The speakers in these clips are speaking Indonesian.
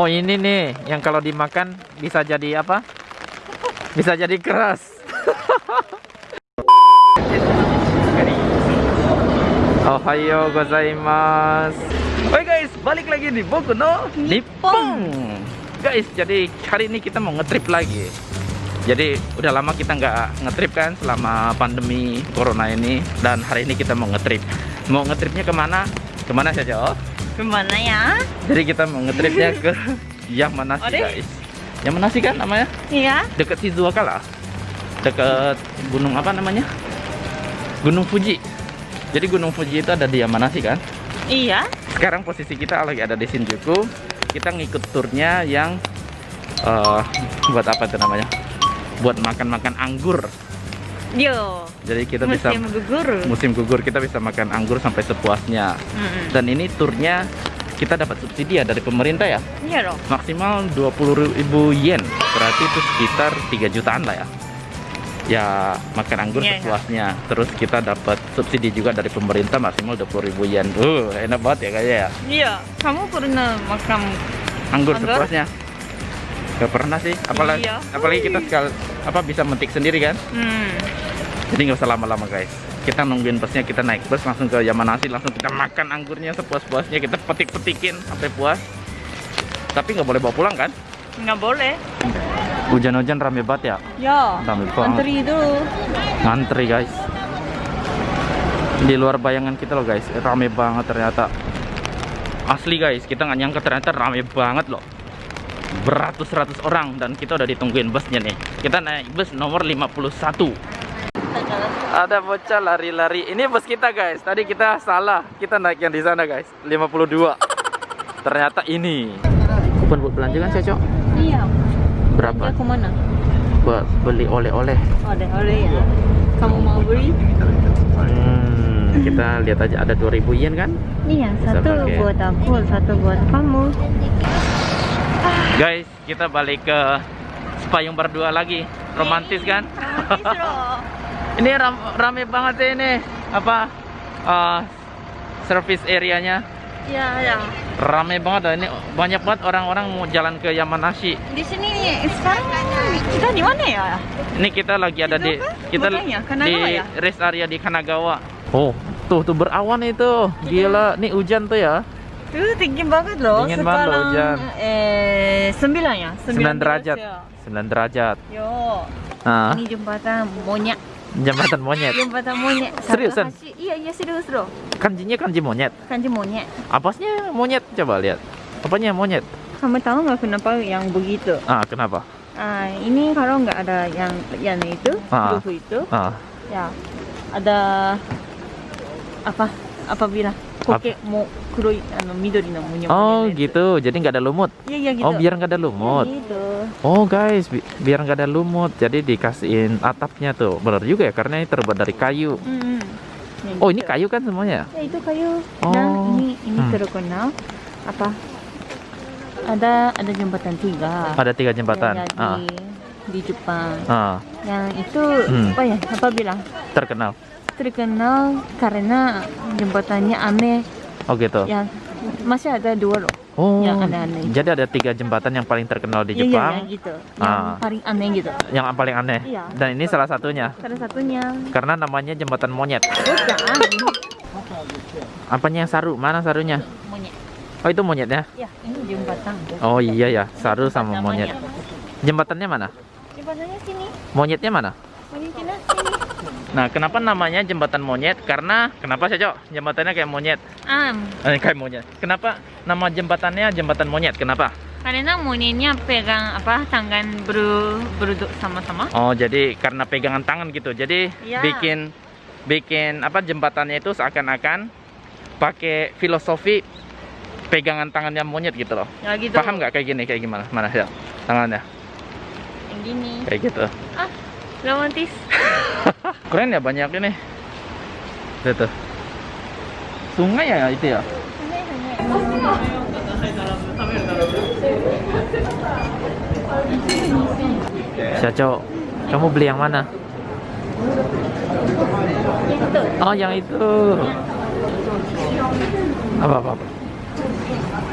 Oh ini nih yang kalau dimakan bisa jadi apa? Bisa jadi keras. Ohayo gozaimasu. Oke guys, balik lagi di Boku no Nippon. Guys, jadi hari ini kita mau ngetrip lagi. Jadi udah lama kita nggak ngetrip kan selama pandemi corona ini dan hari ini kita mau ngetrip. Mau ngetripnya ke mana? Ke mana saja? Oh? Ke mana ya? Jadi kita mau ngetripnya ke Yamanashi Ore? guys. Yamanashi kan namanya? Iya. Deket Shizuoka lah. Deket gunung apa namanya? Gunung Fuji. Jadi gunung Fuji itu ada di Yamanashi kan? Iya. Sekarang posisi kita lagi ada di Shinjuku. Kita ngikut turnya yang eh, buat apa itu namanya? Buat makan-makan anggur. Yo. Jadi kita bisa Musim gugur. musim gugur kita bisa makan anggur sampai sepuasnya. Mm-mm. Dan ini turnya kita dapat subsidi ya dari pemerintah ya. Iya dong. maksimal 20.000 yen berarti itu sekitar 3 jutaan lah ya ya makan anggur Iya, iya. sepuasnya terus kita dapat subsidi juga dari pemerintah maksimal 20.000 yen uh enak banget ya kayaknya ya Iya. Kamu pernah makan? anggur, Anggur? sepuasnya gak pernah sih apalagi Iya. apalagi kita sekal apa bisa metik sendiri kan Hmm. jadi nggak usah lama-lama guys kita nungguin busnya kita naik bus langsung ke Yamanashi langsung kita makan anggurnya sepuas-puasnya kita petik-petikin sampai puas tapi nggak boleh bawa pulang kan Nggak boleh. hujan-hujan rame banget ya Ya. Rame banget. Antri dulu. ngantri guys di luar bayangan kita loh guys rame banget ternyata asli guys kita nggak nyangka ternyata rame banget loh beratus-ratus orang dan kita udah ditungguin busnya nih kita naik bus nomor 51 ada bocah lari-lari ini bus kita guys tadi kita salah kita naik yang di sana guys 52 ternyata ini kupon buat belanja kan Cocok Iya. berapa Dia ke mana? buat beli oleh-oleh Oleh oleh ya. Kamu mau beli? Hmm, kita lihat aja ada 2000 yen kan? Iya. Bisa Satu pakai. buat aku, satu buat kamu. Guys, kita balik ke Spayung berdua lagi. Romantis kan? Romantis loh. Ini ram- rame banget ya ini. Apa? eh, service areanya Iya, ya. rame banget dah. Ini banyak banget orang-orang mau jalan ke Yamanashi. Di sini sekarang kita di mana ya? Ini kita lagi ada di kita Makanya, di ya? rest area di Kanagawa. Oh, tuh tuh berawan itu. Gila, nih hujan tuh ya. Tuh tinggi banget loh. Dingin banget loh, hujan. Eh, sembilan ya? 9 derajat. ya. 9 derajat. Yo, Nah, ini jembatan monyet. jembatan monyet. Jembatan monyet. Seriusan? Iya, iya serius loh. Kanjinya kanji monyet. Kanji monyet. Apasnya monyet? Coba lihat. Apanya monyet? Kamu tahu nggak kenapa yang begitu? Ah, kenapa? Ah, ini kalau nggak ada yang yang itu, Ah. itu, Ah, ya ada apa? Apabila kokek mau kuroi, anu, midori no monyet. oh gitu. Jadi nggak ada lumut. Iya, iya gitu. Oh, biar nggak ada lumut. Gitu. Oh guys, bi- biar nggak ada lumut. Jadi dikasihin atapnya tuh. Bener juga ya, karena ini terbuat dari kayu. Hmm. Ya, Oh, ini gitu. kayu kan semuanya? Ya itu kayu. Oh. Nah ini ini Hmm. terkenal apa? Ada ada jembatan tiga. Ada tiga jembatan. Yang Ah, di di Jepang. ah, Yang itu Hmm. apa ya? Apa bilang? terkenal. Terkenal karena jembatannya aneh. Oh gitu. Yang masih ada dua loh. Oh, yang aneh-aneh. jadi ada tiga jembatan yang paling terkenal di Iya, iya, Jepang, yang gitu. Yang Ah. paling aneh gitu. yang paling aneh. Iya. Dan ini salah satunya, Salah satunya. karena namanya jembatan monyet. Bukan. Apanya yang saru? Mana sarunya? Monyet. Oh itu monyetnya. Ya ini jembatan. Oh iya ya, saru sama monyet. Jembatannya mana? Jembatannya sini. Monyetnya mana? Monyetnya sini. Nah, kenapa namanya jembatan monyet? Karena kenapa sih, Cok? Jembatannya kayak monyet. Am. Eh, kayak monyet. Kenapa nama jembatannya jembatan monyet? Kenapa? Karena monyetnya pegang apa tangan ber berduduk sama-sama. Oh, jadi karena pegangan tangan gitu. Jadi Iya. bikin bikin apa jembatannya itu seakan-akan pakai filosofi pegangan tangannya monyet gitu loh. Ya gitu. Paham nggak kayak gini? Kayak gimana? Mana ya? Tangannya Yang gini. kayak gitu. Ah, romantis. Keren ya banyak ini. Tuh, tuh. Sungai ya itu ya? Syaco, kamu beli yang mana? Itu. Oh, yang itu. Apa apa apa?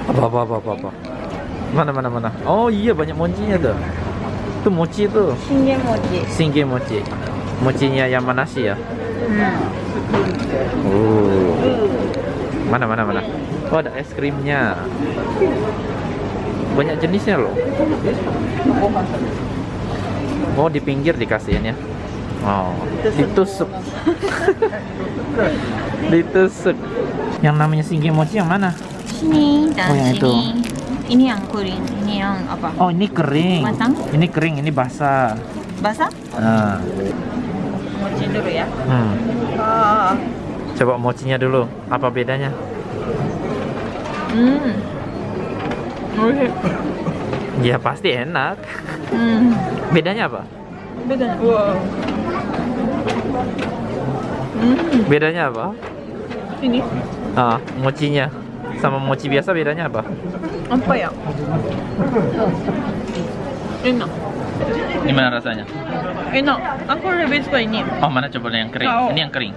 Apa apa apa apa? apa? Mana mana mana. Oh iya banyak mochinya tuh itu mochi itu? Singge mochi. Singge mochi. Mochinya Yamanashi ya? Hmm. oh. Mana mana mana? Oh ada es krimnya. Banyak jenisnya loh. Oh di pinggir dikasihin ya? Oh. Ditusuk. Ditusuk. Yang namanya singge mochi yang mana? Sini oh, yang itu ini yang kuning ini yang apa Oh ini kering. Matang? Ini kering, ini basah. basah Nah, mochi dulu ya hmm. ah Coba mochinya dulu. Apa bedanya? hmm Ya pasti enak. hmm Bedanya apa? beda wow hmm Bedanya apa? ini Ah, mochinya sama mochi biasa bedanya apa? apa ya enak Gimana rasanya? enak aku lebih suka ini Oh, mana coba yang kering? Tahu. Ini yang kering.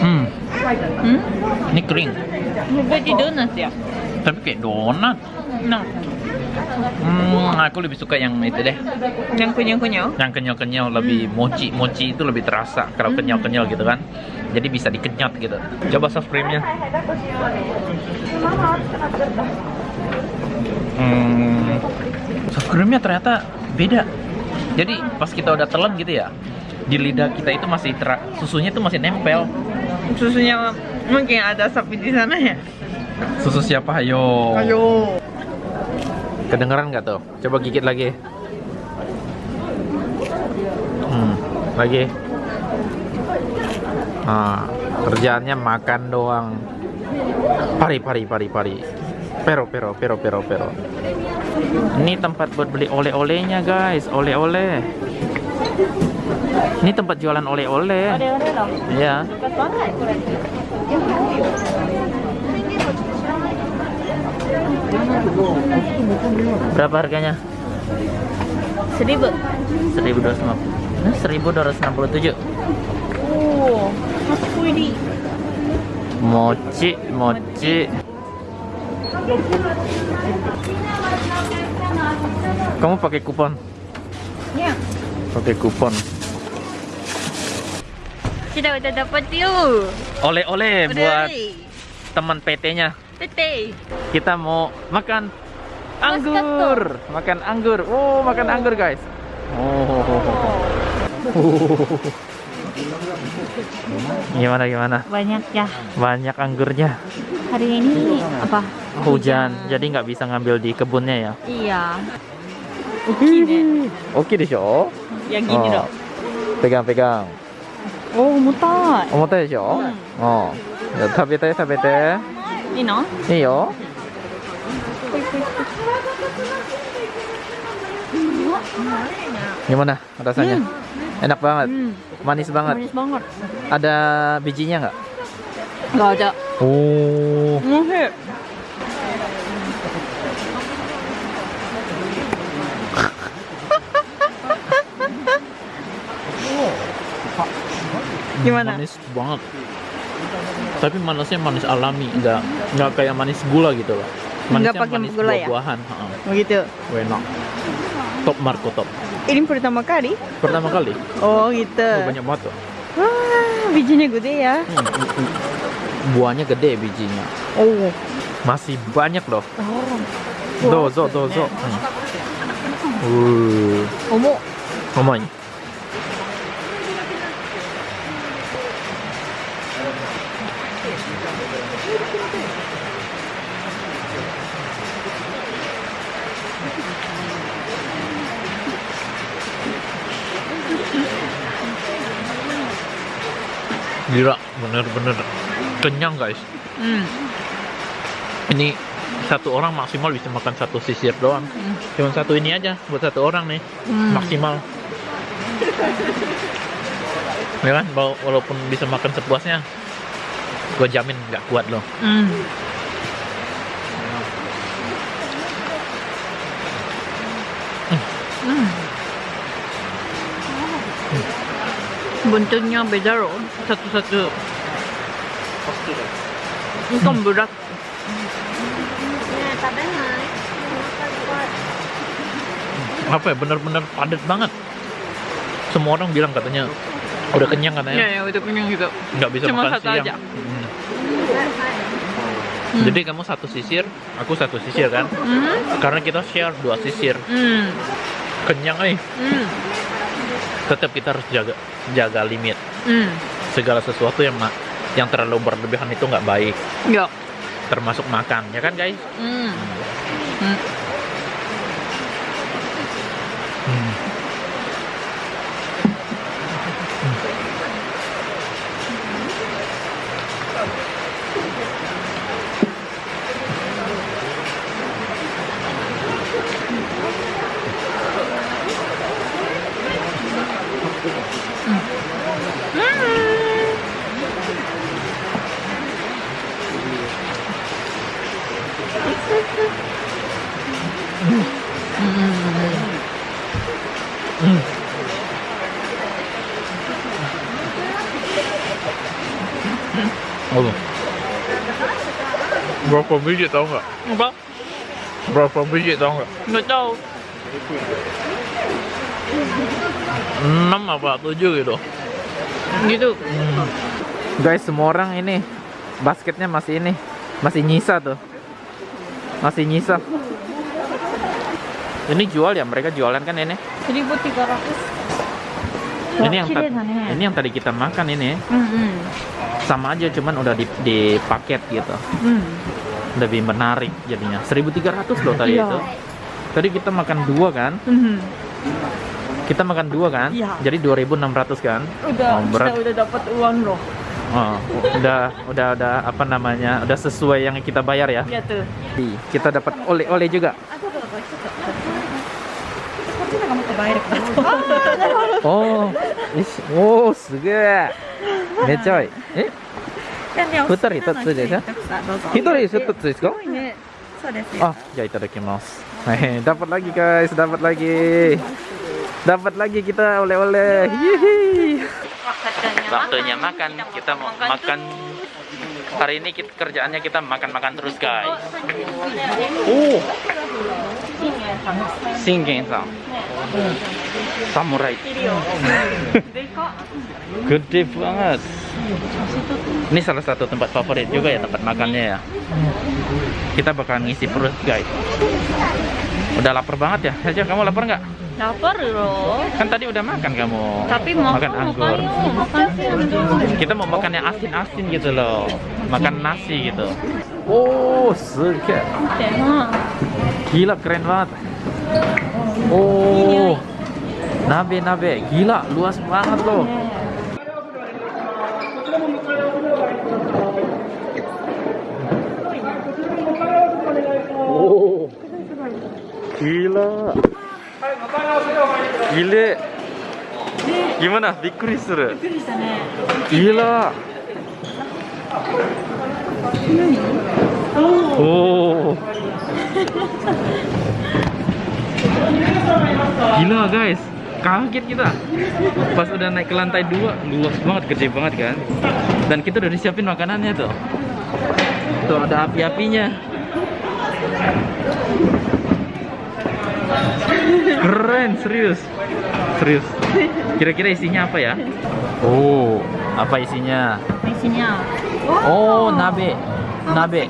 Hmm, hmm ini kering. seperti donat ya Tapi kayak donat. nah Hmm, aku lebih suka yang itu deh. yang kunyah Yang kenyal-kenyal lebih mochi. Mochi itu lebih terasa kalau kenyal-kenyal gitu kan. Jadi bisa dikenyot gitu. Coba soft creamnya. Hmm, soft creamnya ternyata beda. Jadi pas kita udah telan gitu ya, di lidah kita itu masih tera- susunya itu masih nempel. susunya mungkin ada sapi di sana ya Susu siapa? Ayo. ayo Kedengeran nggak tuh? Coba gigit lagi. Hmm, lagi. Ah, kerjaannya makan doang. Pari, pari, pari, pari. Pero, pero, pero, pero, pero. Ini tempat buat beli oleh-olehnya guys, oleh-oleh. Ini tempat jualan oleh-oleh. oleh-oleh loh Iya. dekat banget kurang Berapa harganya? seribu 1250. Nah, 1267. oh Mochi, mochi. Kamu pakai kupon? ya Pakai kupon. kita udah dapat yuk Oleh-oleh buat teman PT-nya. tete Kita mau makan anggur. Makan anggur. Oh, makan anggur, guys. Oh. Gimana gimana? Banyak ya. Banyak anggurnya. Hari ini apa? Hujan, Hujan. jadi nggak bisa ngambil di kebunnya ya? Iya. Oke Oke deh, show. Ya gini oh. dong. Pegang-pegang. Oh, mutai. Oh, mutai deh, ya, hmm. Oh. Ya, tabete, tabete. Ini ino iyo Gimana rasanya? Hmm enak banget. Hmm. Manis banget. Manis banget. Ada bijinya nggak? Nggak ada. Oh. Muhe. Gimana? manis banget. Tapi manisnya manis alami nggak nggak kayak manis gula gitu loh. Nggak Manisnya pakai manis gula ya? buah-buahan Begitu. enak top Marco top Ini pertama kali? pertama kali Oh gitu. oh, banyak banget tuh Wah, bijinya gede ya. Hmm, buahnya gede bijinya Oh. masih banyak loh Oh. dozo dozo hmm. Uh, Omo. ngomong Gila, bener-bener kenyang guys. Hmm. Ini satu orang maksimal bisa makan satu sisir doang. Hmm. Cuma satu ini aja buat satu orang nih Hmm. maksimal. Ya kan, wala- walaupun bisa makan sepuasnya, gue jamin nggak kuat loh. Hmm. Hmm. Bentuknya beda loh, satu satu pasti deh bukan berat ya, apa ya benar-benar padat banget semua orang bilang katanya udah kenyang katanya ya, ya udah kenyang gitu nggak bisa Cuma makan satu siang aja. Hmm. Hmm. jadi kamu satu sisir aku satu sisir kan hmm. karena kita share dua sisir hmm. kenyang nih hmm. tetap kita harus jaga jaga limit hmm segala sesuatu yang yang terlalu berlebihan itu nggak baik Ya. termasuk makan ya kan guys Hmm. Hmm. Hmm. Oh. Berapa biji tau nggak? Apa? Berapa biji tau nggak? Nggak tahu. 6 apa 7 gitu. Gitu. Guys, semua orang ini basketnya masih ini, masih nyisa tuh. Masih nyisa. Ini jual ya, mereka jualan kan ini. 1300. Ini yang ne. ini yang tadi kita makan ini hmm. sama aja cuman udah di, di paket gitu. Hmm. Lebih menarik jadinya. 1300 loh tadi Iya. itu. Tadi kita makan dua kan? Hmm. Kita makan dua kan? Iya. Jadi 2600 kan? Udah, Oh, berat. kita udah dapat uang loh Oh, udah udah udah apa namanya? Udah sesuai yang kita bayar ya. Ya tuh. Di- Kita dapat oleh-oleh juga. Aku tuh apa itu? こっちのがもっと映えるかな。ああ、なるほど。 Oh, ish, oh, すげえ。めっちゃいい。え、二人一つですかどうぞ。一人一つですかすごいね。そうですよ。 Ah, ya kita mas. Hehe, dapat lagi guys, dapat lagi. Dapat lagi kita oleh-oleh. Hihi. Waktunya makan. Kita mau makan. Hari ini kita, kerjaannya kita makan-makan terus guys. Oh, Shingen-san. Samurai. Gede banget. Ini salah satu tempat favorit juga ya tempat makannya ya. Kita bakalan ngisi perut guys. Udah lapar banget ya? Saja kamu lapar nggak? Lapar loh. Kan tadi udah makan kamu. Tapi mau makan anggur. makan. Kita mau makan yang asin-asin gitu loh. Makan nasi gitu. Oh, suka. Gila keren banget. Oh. Nabe-nabe. Gila, luas banget loh. Oh. Gila gile gimana bikuri suru gila oh gila guys kaget kita pas udah naik ke lantai dua luas banget gede banget kan? Dan kita udah disiapin makanannya tuh. Tuh ada api-apinya. Keren, serius. Serius. Kira-kira isinya apa ya? Oh, apa isinya? Isinya. Oh, wow. Oh, nabe. Nabe.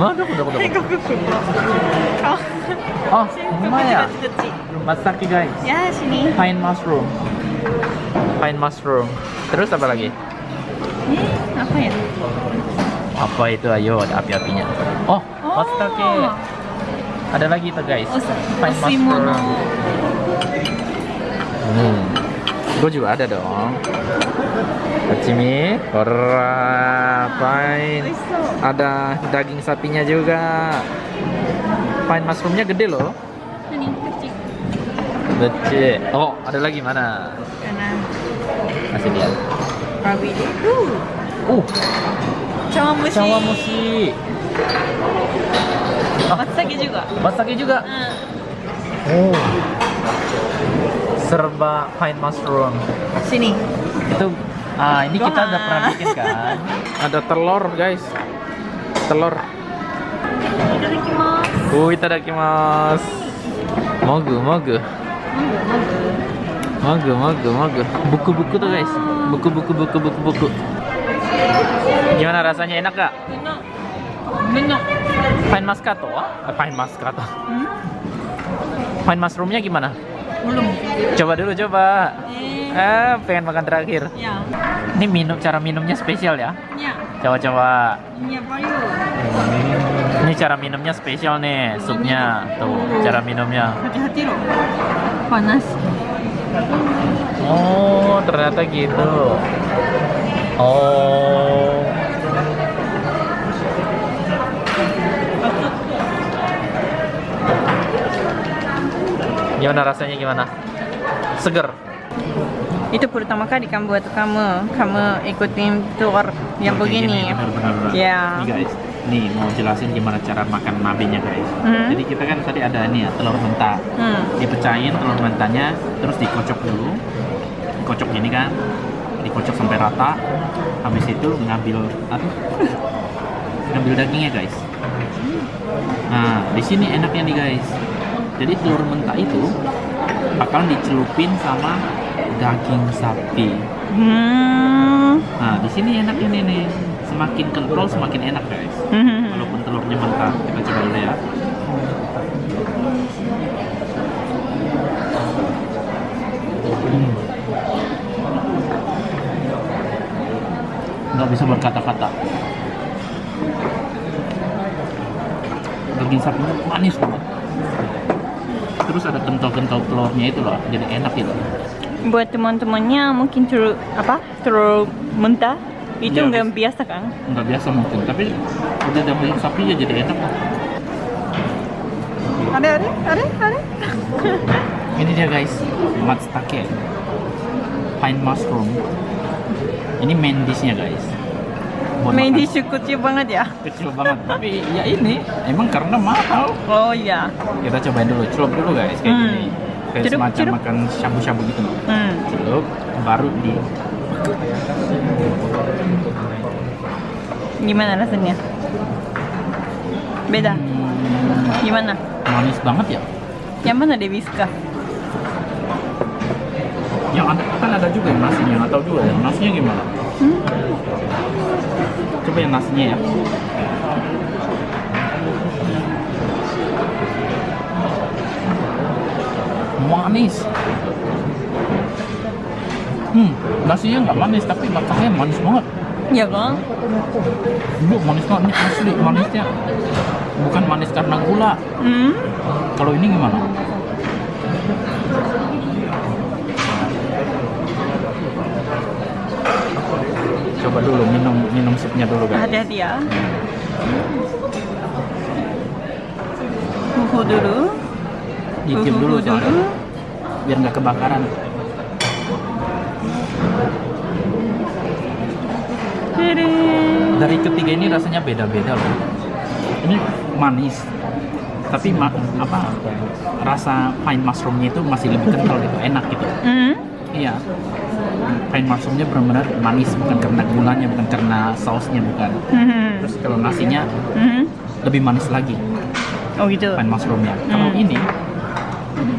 Mana kuda kuda. Oh. oh mana masaki ya? guys. Ya, sini. Pine mushroom. Pine mushroom. Terus apa lagi? Ini apa ya? Apa itu ayo ada api-apinya. Oh, oh ada lagi itu guys. Oh, Pine oh, Master. hmm. Gue juga ada dong. Hachimi Pine Ada daging sapinya juga. Pine mushroomnya gede loh. Ini kecil. Kecil. Oh ada lagi mana? Kanan Masih dia. Rabi Uh. uh. Cawamusi. Cawamusi. Matsutake juga. Matsake juga. Hmm. Oh. Serba pine mushroom. Sini. Itu ah ini kita udah pernah bikin kan. Ada telur, guys. Telur. Itadakimasu. Oh, itadakimasu. Mogu, mogu. Mogu, mogu, mogu. Buku-buku tuh guys. Buku-buku, buku-buku, buku. Gimana rasanya enak gak? Enak. Pine Muscato? Eh, Pine Muscato. Hmm? Pine mushroomnya gimana? Belum. Coba dulu, coba. Eh, Ah, pengen makan terakhir. ya. Ini minum, cara minumnya spesial ya. Ya. Coba-coba. Ya, bayu. Ini cara minumnya spesial nih, supnya. Tuh, cara minumnya. Hati-hati loh. Panas. Oh, ternyata gitu. Oh. Gimana rasanya gimana? Seger. Itu pertama kali kan buat kamu. Kamu ikutin tour yang begini. Benar-benar. Ya. Nih guys, nih mau jelasin gimana cara makan nabinya guys. Hmm. Jadi kita kan tadi ada ini ya telur mentah. Hmm. Dipecahin telur mentahnya, terus dikocok dulu. Dikocok gini kan, dikocok sampai rata. Habis itu ngambil ngambil dagingnya guys. Nah, di sini enaknya nih guys. Jadi telur mentah itu bakalan dicelupin sama daging sapi. Hmm. Nah, di sini enaknya nih nih. Semakin kental semakin enak guys. Hmm. Walaupun telurnya mentah, kita coba dulu ya. Hmm. Nggak bisa berkata-kata. Daging sapinya manis banget. Terus ada kental-kental telurnya itu loh, jadi enak gitu. Buat teman-temannya mungkin telur apa? Telur mentah itu Iya, nggak biasa kan? nggak biasa mungkin tapi udah daging sapi ya jadi enak Ada ada ada ada. ini dia guys matsutake pine mushroom ini main dishnya guys Main dish kecil banget ya. kecil banget tapi ya ini emang karena mahal Oh iya. kita cobain dulu celup dulu guys kayak Hmm. gini kayak Celup, semacam celup. makan shabu-shabu gitu loh Hmm. celup baru di Gimana rasanya? Beda. Hmm, Gimana? manis banget ya Yang mana Dewiska? yang ada kan ada juga yang nasinya nggak tahu juga ya nasinya gimana Hmm? Coba yang nasinya ya. Manis. Hmm nasinya nggak manis tapi matangnya manis banget. Ya kan? Lu manis banget asli manisnya. Bukan manis karena gula. Hmm? kalau ini gimana coba dulu minum minum supnya dulu guys Hati-hati ya. Fufu dulu. dikit dulu soalnya dulu. biar nggak kebakaran dari ketiga ini rasanya beda-beda loh ini manis tapi ma- apa rasa pine mushroomnya itu masih lebih kental gitu enak gitu Hmm? iya pine mushroomnya benar-benar manis bukan karena gulanya bukan karena sausnya bukan Hmm. terus kalau nasinya Hmm? lebih manis lagi Oh gitu. pine mushroomnya kalau Hmm. ini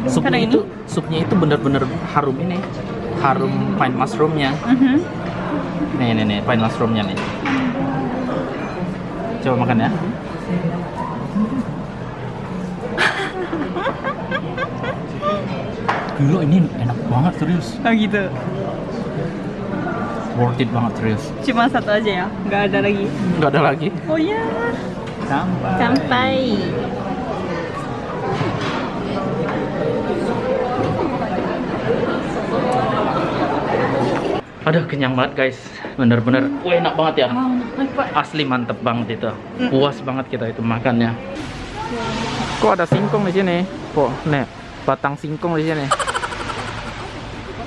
supnya Kalau ini? itu supnya itu benar-benar harum ini harum pine mushroomnya Mhm. nih nih nih pine mushroomnya nih coba makan ya Gila ini enak banget serius Oh gitu. Worth it banget serius Cuma satu aja ya, nggak ada lagi. Nggak ada lagi Oh ya. Sampai Sampai. Aduh kenyang banget guys. Bener-bener wah enak banget ya. Pak. Asli mantep banget itu. Puas banget kita itu makannya. Kok ada singkong di sini? Kok nih batang singkong di sini?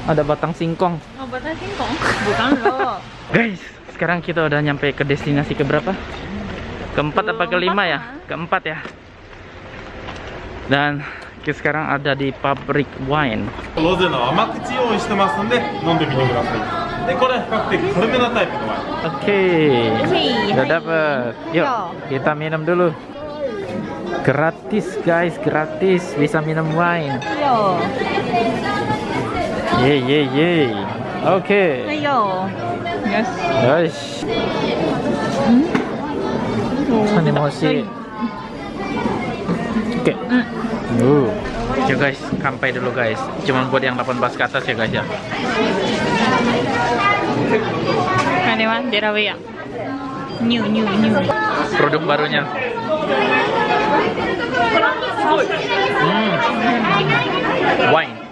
Ada batang singkong. Guys, sekarang kita udah nyampe ke destinasi keberapa? Keempat apa kelima ya? Keempat ya. Dan kita sekarang ada di pabrik wine. Oke. Udah dapet. Yuk, kita minum dulu. Gratis guys, gratis bisa minum wine. Yo. yeah yeah. Oke. Ayo. Yes. Guys. Animasi. Oke. Uh. Ya guys, sampai dulu guys. Cuman buat yang 18 ke atas ya guys ya. Ini mah Delaware. New, new, new. Produk barunya. Hmm. Wine.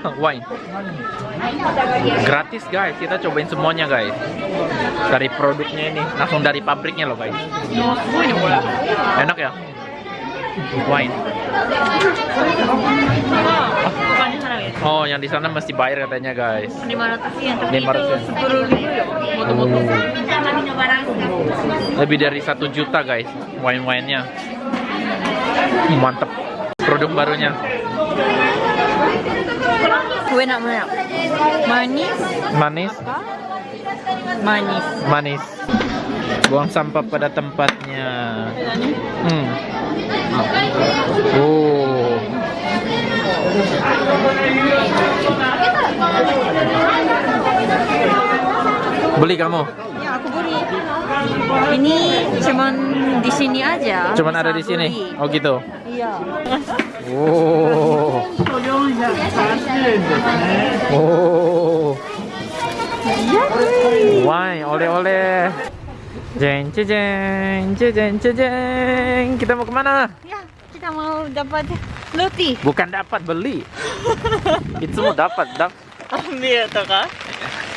Wine. Gratis guys, kita cobain semuanya guys. Dari produknya ini, langsung dari pabriknya loh guys. Enak ya? Wine. Oh, yang di sana mesti bayar katanya guys. 500 yen, tapi 500 itu yen. 10 ribu ya. Moto-moto. Lebih dari satu juta guys, wine-winenya. Mantep. Produk barunya. Kue nak mana? Manis, Manis, manis. manis. Buang sampah pada tempatnya. Hmm. Oh. Beli kamu? Ini cuman di sini aja. Cuman ada di sini. Oh gitu. Iya. Oh. Oh. Why, oleh-oleh. Jeng, jeng, jeng, jeng. Kita mau ke mana? Ya, kita mau dapat roti. Bukan dapat beli. Itu mau dapat, dap, Ambil tuh kak.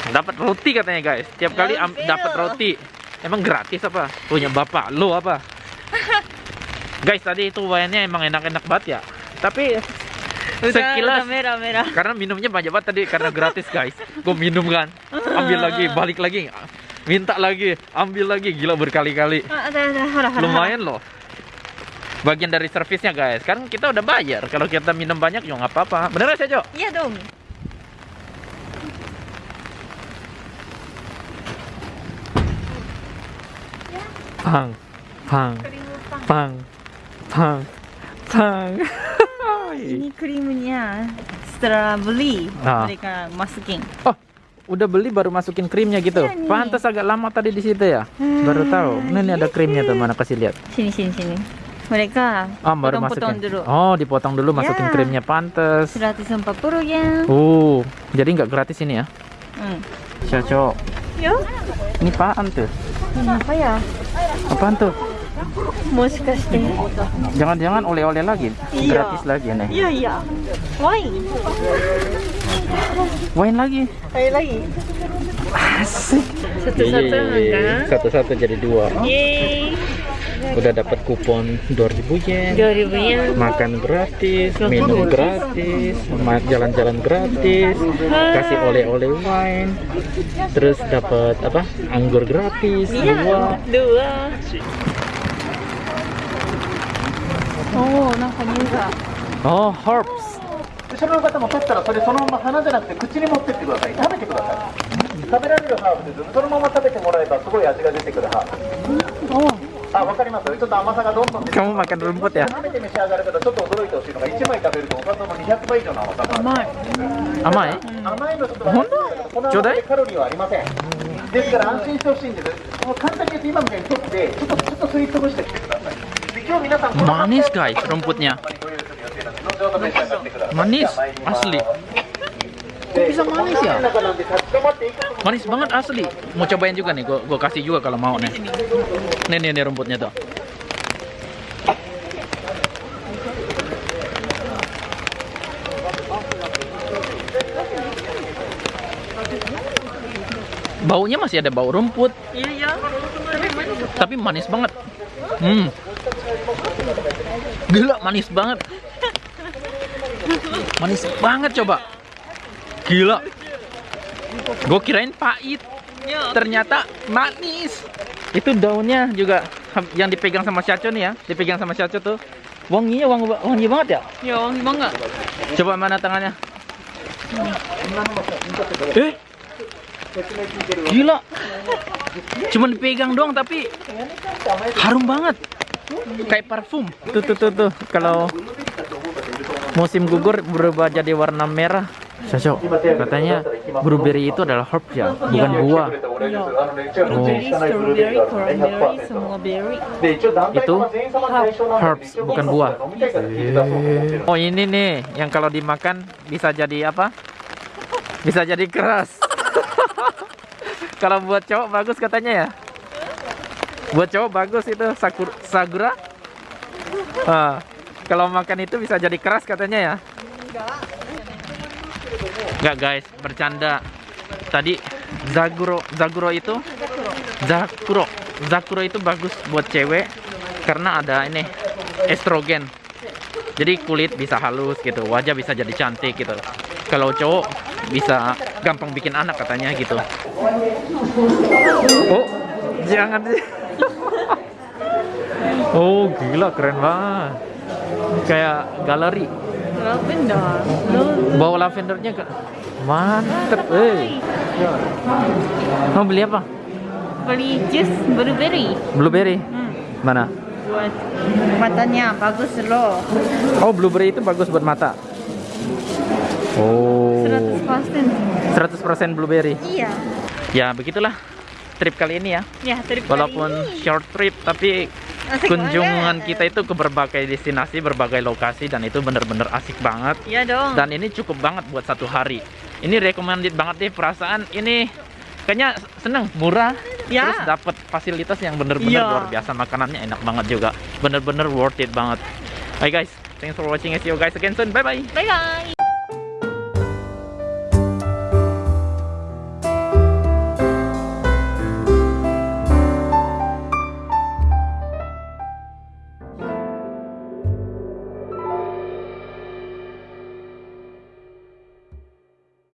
Dapat roti katanya guys. Tiap kali dapat roti. Emang gratis apa? Punya bapak lo apa? guys, tadi itu wine-nya emang enak-enak banget ya. Tapi sekilas Udah merah merah. karena minumnya banyak banget tadi karena gratis guys gue minum kan ambil lagi balik lagi minta lagi ambil lagi gila berkali-kali Ah, hara hara. lumayan loh bagian dari servisnya guys kan kita udah bayar kalau kita minum banyak ya nggak apa-apa bener gak sih Jo? Iya dong. Pang pang pang pang pang Ini krimnya setelah beli Ah. mereka masukin. oh udah beli baru masukin krimnya gitu Iya pantas agak lama tadi di situ ya baru tahu ini nih ada krimnya tuh mana kasih lihat Sini sini sini. Mereka Oh, baru potong-potong masukin. dulu. Oh, dipotong dulu masukin Ya. krimnya pantes. 140 yen. Oh, jadi nggak gratis ini ya? Hmm. Cocok. Yo, Ini apaan tuh? ini apa ya? Apaan tuh? Jangan-jangan oleh-oleh lagi? Iya. Gratis lagi nih. Iya iya. Wine. Wine lagi. Ayo lagi. Asik. Satu-satu kan? Satu-satu jadi dua. Yeay Udah dapat kupon 2000 yen. 2000 yen. Makan gratis, minum gratis, ma- jalan-jalan gratis, kasih oleh-oleh wine, terus dapat apa? Anggur gratis, dua. Iya. Dua. Oh, なんか匂いが。 Oh, herbs. 後ろの方も取ったらそれそのまま鼻じゃなくて口に持ってってください食べてください食べられるハーブですそのまま食べてもらえばすごい味が出てくるハーブ あわかりますちょっと甘さがどんどん出て Kamu makan rumput ya? 食べて召し上がる方ちょっと驚いてほしいのが1枚食べるとおかずの200倍以上の甘さがある甘い。 Amai? 甘いのちょっとほんとこのちょうだい甘さでカロリーはありませんですから安心してほしいんですもう簡単に言うと今みたいに取ってちょっとちょっと吸い潰してきてくださいで今日皆さんこの Manis guys rumputnya. ご用意する予定なんで後ほど召し上がってください Manis じゃあ参ります asli. Kok bisa manis ya? 中なんで立ち止まっていくと Manis banget asli. Mau cobain juga nih, gua, gua kasih juga kalau mau nih. Nih nih, nih rumputnya tuh. Baunya masih ada bau rumput, Iya iya. Tapi manis. tapi manis banget. Hmm. Gila manis banget. Manis banget coba. Gila. Gue kirain pahit. Ternyata manis. Itu daunnya juga yang dipegang sama Syaco nih ya. Dipegang sama Syaco tuh. Wanginya wangi, wangi banget ya. Ya wangi banget. Coba mana tangannya? Eh, gila. Cuman dipegang doang tapi harum banget. Kayak parfum. Tuh tuh tuh tuh. Kalau musim gugur berubah jadi warna merah. Cocok. Katanya blueberry itu adalah herb ya, bukan buah. Strawberry, cranberry, semua berry. Itu herbs, bukan buah. Oh ini nih, yang kalau dimakan bisa jadi apa? Bisa jadi keras. kalau buat cowok bagus katanya ya. Buat cowok bagus itu sakur, sagura. Ah, kalau makan itu bisa jadi keras katanya ya. Enggak guys, bercanda. Tadi Zaguro, Zaguro itu Zakuro, Zakuro itu bagus buat cewek karena ada ini estrogen. Jadi kulit bisa halus gitu, wajah bisa jadi cantik gitu. Kalau cowok bisa gampang bikin anak katanya gitu. Oh, jangan oh, gila keren banget. Kayak galeri. Lavender. Bawa lavendernya ke Mantep, eh. Mau beli apa? Beli jus blueberry. Blueberry. Hmm. Mana? Buat matanya bagus loh. Oh, blueberry itu bagus buat mata. Oh. 100%. 100% blueberry. Iya. Ya, begitulah trip kali ini ya. Ya, terima Walaupun short trip tapi Asik kunjungan banget. kita itu ke berbagai destinasi, berbagai lokasi dan itu bener-bener asik banget. Iya dong. Dan ini cukup banget buat satu hari. Ini recommended banget deh perasaan ini kayaknya seneng murah Ya. terus dapat fasilitas yang bener-bener Iya. luar biasa makanannya enak banget juga bener-bener worth it banget. Hai guys, thanks for watching. See you guys again soon. Bye bye. Bye bye.